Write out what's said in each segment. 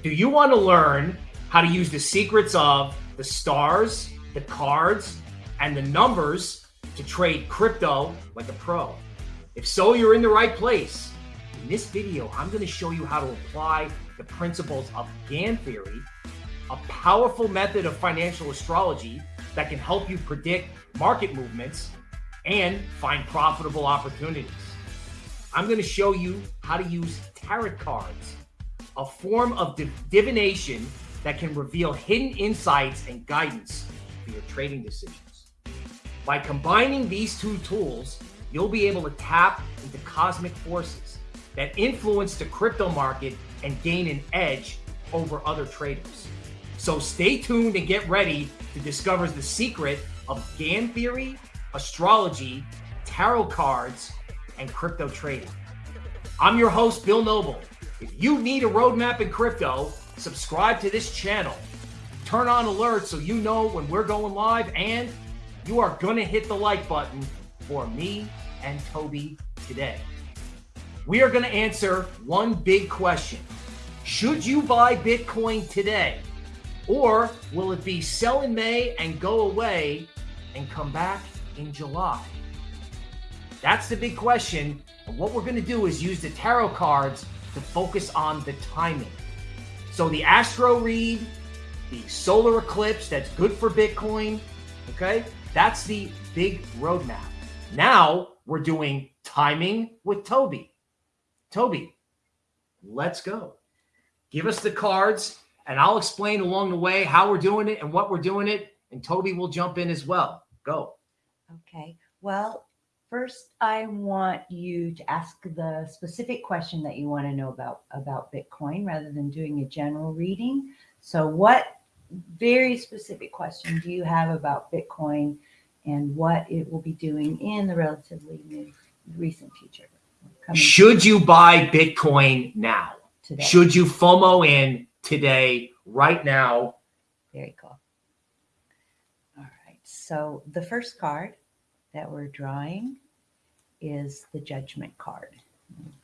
Do you want to learn how to use the secrets of the stars, the cards, and the numbers to trade crypto like a pro? If so, you're in the right place. In this video, I'm going to show you how to apply the principles of Gann theory, a powerful method of financial astrology that can help you predict market movements and find profitable opportunities. I'm going to show you how to use tarot cards, a form of div divination that can reveal hidden insights and guidance for your trading decisions. By combining these two tools, you'll be able to tap into cosmic forces that influence the crypto market and gain an edge over other traders. So stay tuned and get ready to discover the secret of Gann theory, astrology, tarot cards, and crypto trading. I'm your host, Bill Noble. If you need a roadmap in crypto, subscribe to this channel. Turn on alerts so you know when we're going live, and you are going to hit the like button for me and Toby today. We are going to answer one big question Should you buy Bitcoin today? Or will it be sell in May and go away and come back in July? That's the big question. And what we're going to do is use the tarot cards to focus on the timing. So the astro read, the solar eclipse, that's good for Bitcoin. Okay. That's the big roadmap. Now we're doing timing with Toby. Toby, let's go. Give us the cards and I'll explain along the way how we're doing it and what we're doing it. And Toby will jump in as well. Go. Okay. Well, First, I want you to ask the specific question that you want to know about about Bitcoin rather than doing a general reading. So what very specific question do you have about Bitcoin and what it will be doing in the relatively new, recent future? Should you buy Bitcoin now? Today. Should you FOMO in today, right now? Very cool. All right. So the first card that we're drawing is the judgment card.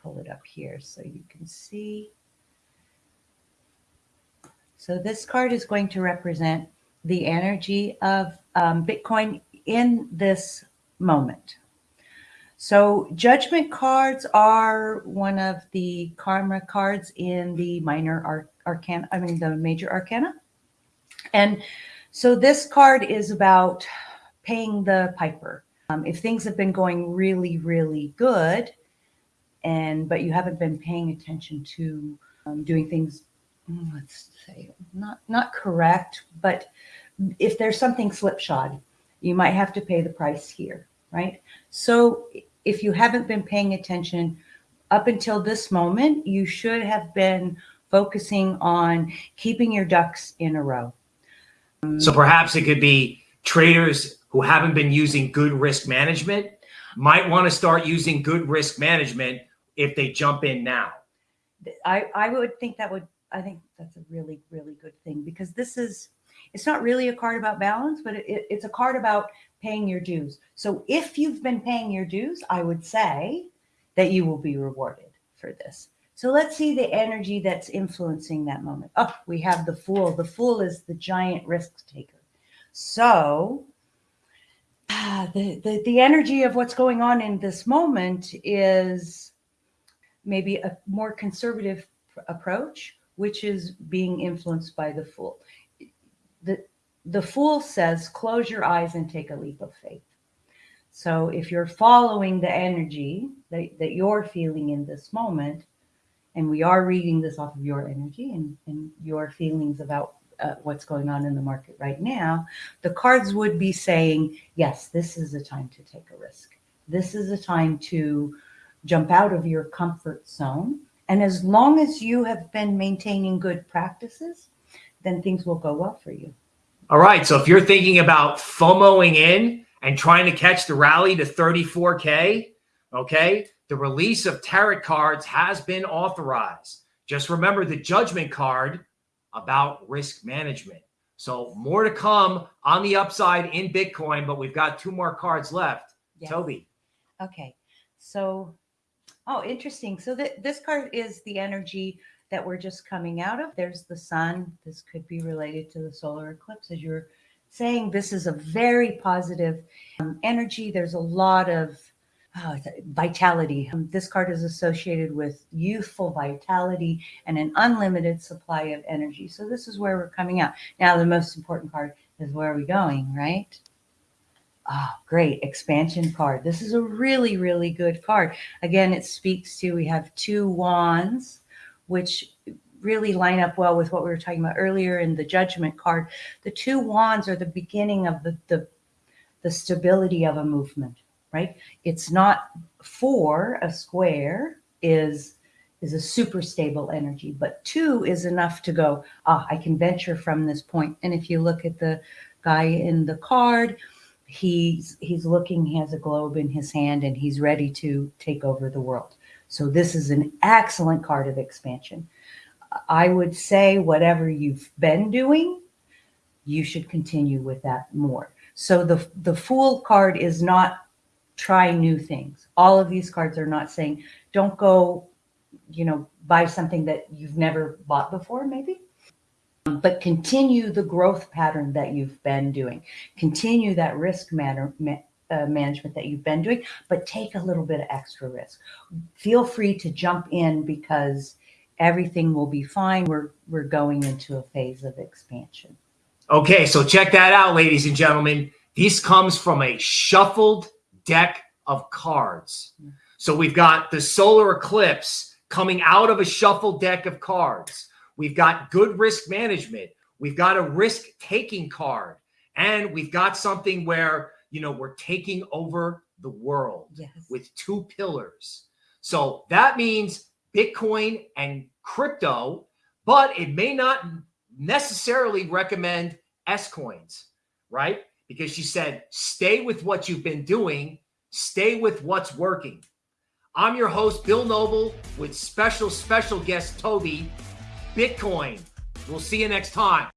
pull it up here so you can see. So this card is going to represent the energy of um, Bitcoin in this moment. So judgment cards are one of the karma cards in the minor arc arcana, I mean the major arcana. And so this card is about paying the piper. Um, if things have been going really, really good, and but you haven't been paying attention to um, doing things, mm, let's say not not correct, but if there's something slipshod, you might have to pay the price here, right? So if you haven't been paying attention up until this moment, you should have been focusing on keeping your ducks in a row. So perhaps it could be traders who haven't been using good risk management might want to start using good risk management if they jump in now. I, I would think that would, I think that's a really, really good thing because this is, it's not really a card about balance, but it, it, it's a card about paying your dues. So if you've been paying your dues, I would say that you will be rewarded for this. So let's see the energy that's influencing that moment. Oh, we have the fool. The fool is the giant risk taker. So Ah, the, the, the energy of what's going on in this moment is maybe a more conservative approach, which is being influenced by the fool. The, the fool says, close your eyes and take a leap of faith. So if you're following the energy that, that you're feeling in this moment, and we are reading this off of your energy and, and your feelings about uh, what's going on in the market right now, the cards would be saying, yes, this is a time to take a risk. This is a time to jump out of your comfort zone. And as long as you have been maintaining good practices, then things will go well for you. All right. So if you're thinking about FOMOing in and trying to catch the rally to 34K, okay, the release of tarot cards has been authorized. Just remember the judgment card about risk management. So more to come on the upside in Bitcoin, but we've got two more cards left. Yes. Toby. Okay. So, oh, interesting. So th this card is the energy that we're just coming out of. There's the sun. This could be related to the solar eclipse, as you're saying. This is a very positive um, energy. There's a lot of oh, vitality. Um, this card is associated with youthful vitality and an unlimited supply of energy. So this is where we're coming out. Now, the most important card is where are we going, right? Oh, great. Expansion card. This is a really, really good card. Again, it speaks to, we have two wands, which really line up well with what we were talking about earlier in the judgment card. The two wands are the beginning of the, the, the stability of a movement, right? It's not four, a square is is a super stable energy, but two is enough to go, ah, I can venture from this point. And if you look at the guy in the card, he's he's looking he has a globe in his hand and he's ready to take over the world so this is an excellent card of expansion i would say whatever you've been doing you should continue with that more so the the fool card is not try new things all of these cards are not saying don't go you know buy something that you've never bought before maybe but continue the growth pattern that you've been doing. Continue that risk matter, uh, management that you've been doing, but take a little bit of extra risk. Feel free to jump in because everything will be fine. We're we're going into a phase of expansion. Okay, so check that out, ladies and gentlemen. This comes from a shuffled deck of cards. So we've got the solar eclipse coming out of a shuffled deck of cards. We've got good risk management. We've got a risk taking card. And we've got something where, you know, we're taking over the world yes. with two pillars. So that means Bitcoin and crypto, but it may not necessarily recommend S coins, right? Because she said, stay with what you've been doing, stay with what's working. I'm your host, Bill Noble, with special, special guest Toby Bitcoin. We'll see you next time.